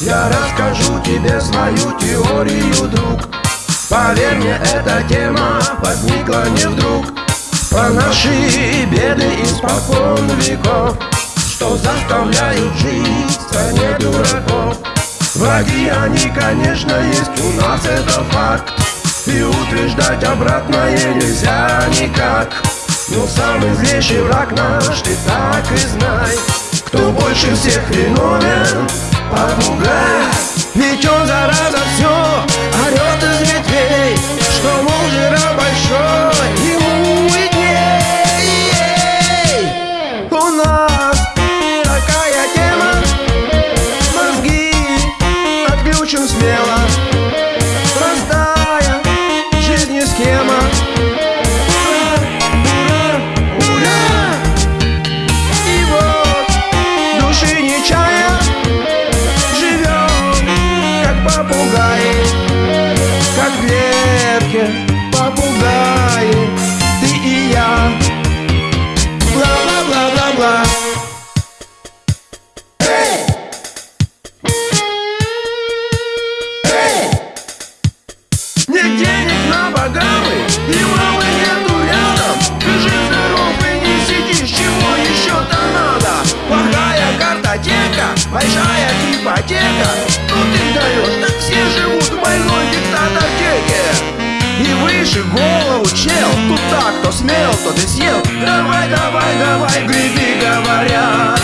Я расскажу тебе свою теорию, друг. Поверь мне, эта тема возникла не вдруг. Про наши беды испокон веков. Что заставляют жить в стране дураков. Враги они, конечно, есть, у нас это факт. И утверждать обратное нельзя никак. Но самый злейший враг наш, ты так и знай. Кто больше всех виновен, попугай Ведь он, зараза, Картотека Большая ипотека. Ну ты даешь, так все живут в больной диктатотеке И выше голову чел Тут так, кто смел, тот и съел. Давай, давай, давай, греби, говорят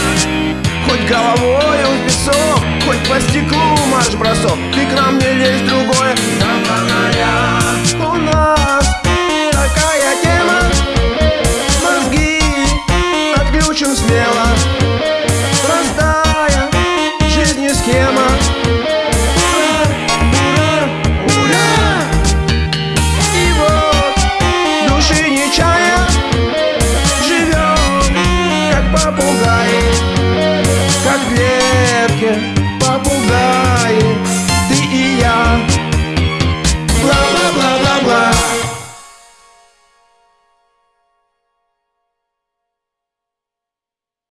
Хоть головой в песок, хоть по стеклу марш-бросок. Ты к нам не лезь, другое не Живем, как попугаи, как ветки.